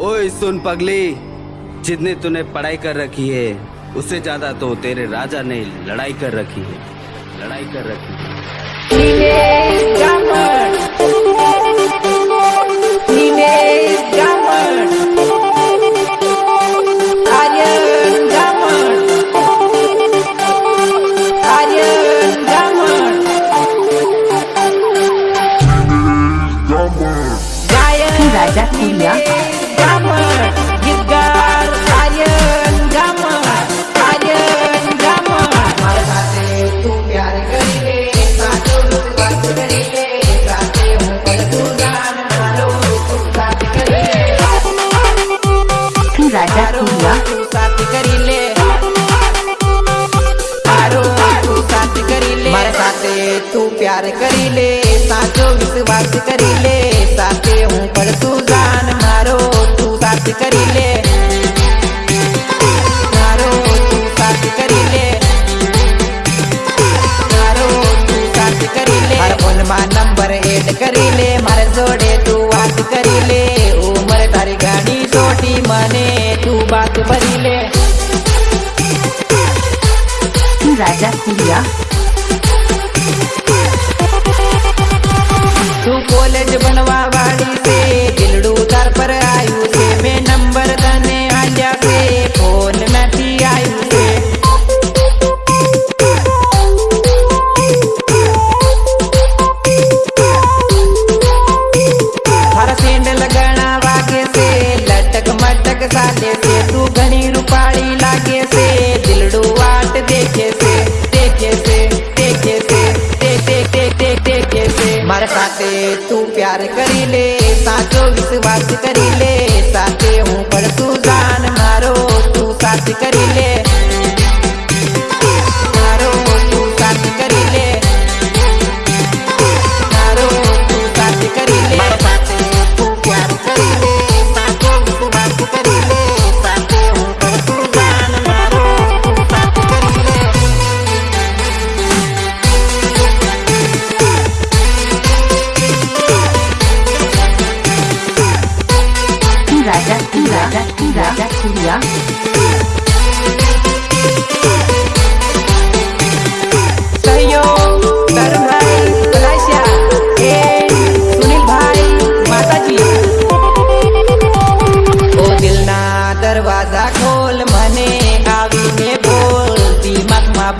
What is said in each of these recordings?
ओए सुन पगली, जितने तूने पढ़ाई कर रखी है, उससे ज़्यादा तो तेरे राजा ने लड़ाई कर रखी है, लड़ाई कर रखी है। मने तू बात बदी ले। राजा खुलिया तू कॉलेज बनवा करी ले साथे हूँ पर तू जान मारो तू साथ करी ले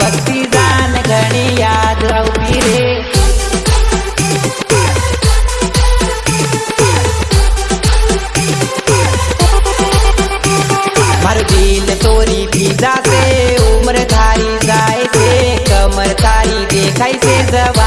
भक्ति जान घणी याद रे। मारो दिल तोरी भीजा से उम्र थारी जाए से कमर तारी देखाई से जब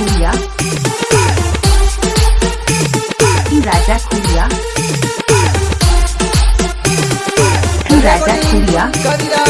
खुलिया राजा खुलिया राजा खुलिया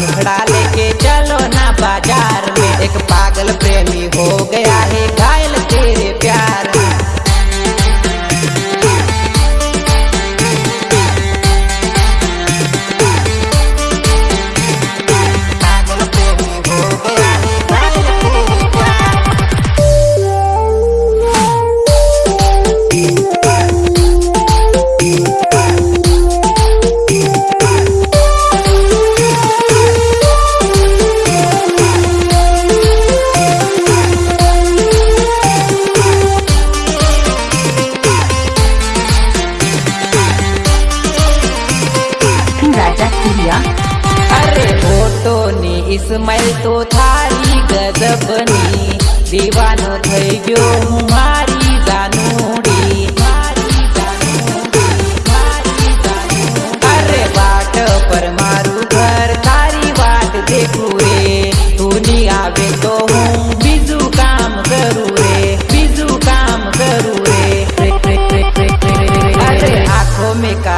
वाला मुखड़ा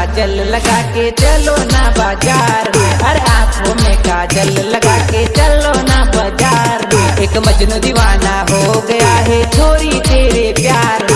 काजल लगा के चलो ना बाज़ार। अरे आँखों में काजल लगा के चलो ना बाज़ार। एक मजनू दीवाना हो गया है छोरी तेरे प्यार।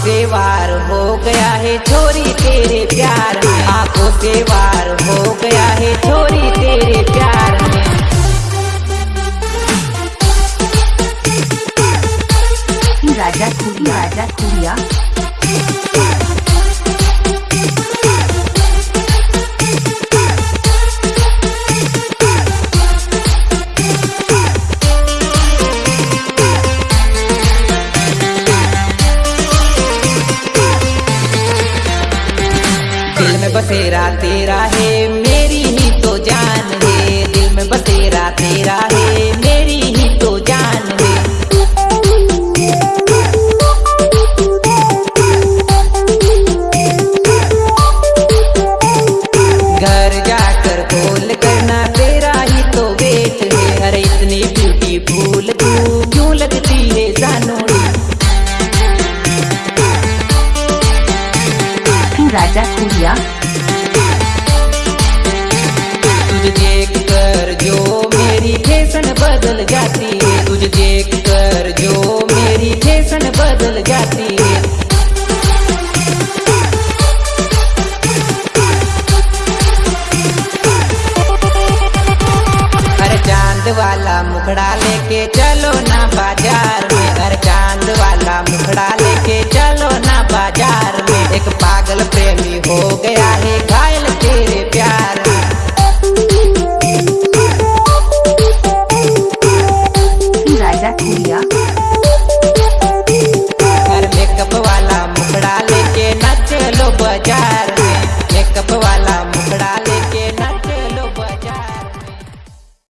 से वार हो गया है छोरी तेरे प्यार। आँखों से वार हो गया है छोरी तेरे प्यार। राजा कुड़िया राजा खुरिया बसेरा तेरा है राजा खुरिया तुझे देख कर जो मेरी बदल जाती है। तुझे देख कर जो मेरी बदल जाती है। वाला मुखड़ा लेके चलो ना बाज़ार में। हर चाँद वाला मुखड़ा लेके चलो एक पागल प्रेमी हो गया है घायल।